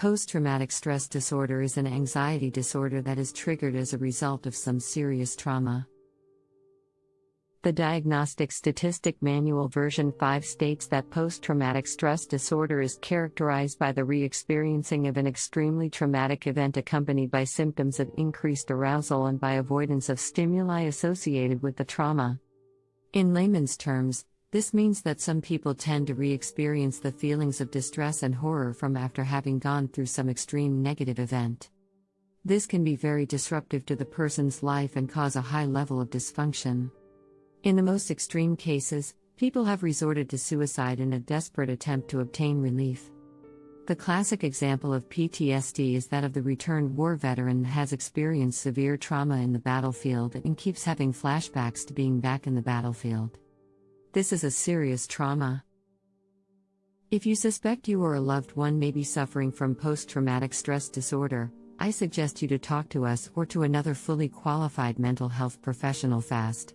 Post traumatic stress disorder is an anxiety disorder that is triggered as a result of some serious trauma. The Diagnostic Statistic Manual version 5 states that post traumatic stress disorder is characterized by the re experiencing of an extremely traumatic event accompanied by symptoms of increased arousal and by avoidance of stimuli associated with the trauma. In layman's terms, this means that some people tend to re experience the feelings of distress and horror from after having gone through some extreme negative event. This can be very disruptive to the person's life and cause a high level of dysfunction. In the most extreme cases, people have resorted to suicide in a desperate attempt to obtain relief. The classic example of PTSD is that of the returned war veteran that has experienced severe trauma in the battlefield and keeps having flashbacks to being back in the battlefield. This is a serious trauma. If you suspect you or a loved one may be suffering from post traumatic stress disorder, I suggest you to talk to us or to another fully qualified mental health professional fast.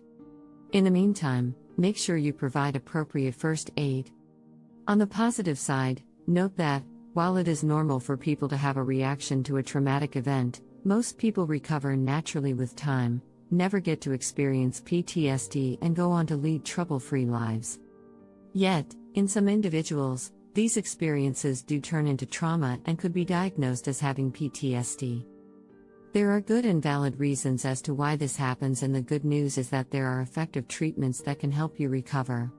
In the meantime, make sure you provide appropriate first aid. On the positive side, note that, while it is normal for people to have a reaction to a traumatic event, most people recover naturally with time, never get to experience PTSD, and go on to lead trouble free lives. Yet, in some individuals, these experiences do turn into trauma and could be diagnosed as having PTSD. There are good and valid reasons as to why this happens, and the good news is that there are effective treatments that can help you recover.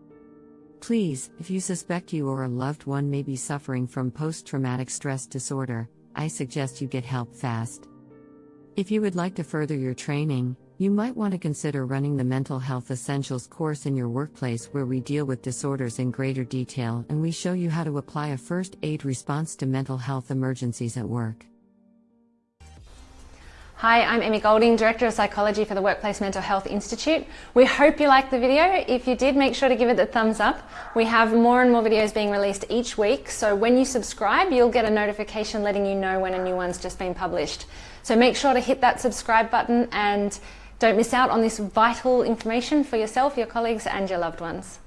Please, if you suspect you or a loved one may be suffering from post traumatic stress disorder, I suggest you get help fast. If you would like to further your training, you might want to consider running the Mental Health Essentials course in your workplace where we deal with disorders in greater detail and we show you how to apply a first aid response to mental health emergencies at work. Hi, I'm Emmy Golding, Director of Psychology for the Workplace Mental Health Institute. We hope you liked the video. If you did, make sure to give it a thumbs up. We have more and more videos being released each week, so when you subscribe, you'll get a notification letting you know when a new one's just been published. So make sure to hit that subscribe button and don't miss out on this vital information for yourself, your colleagues, and your loved ones.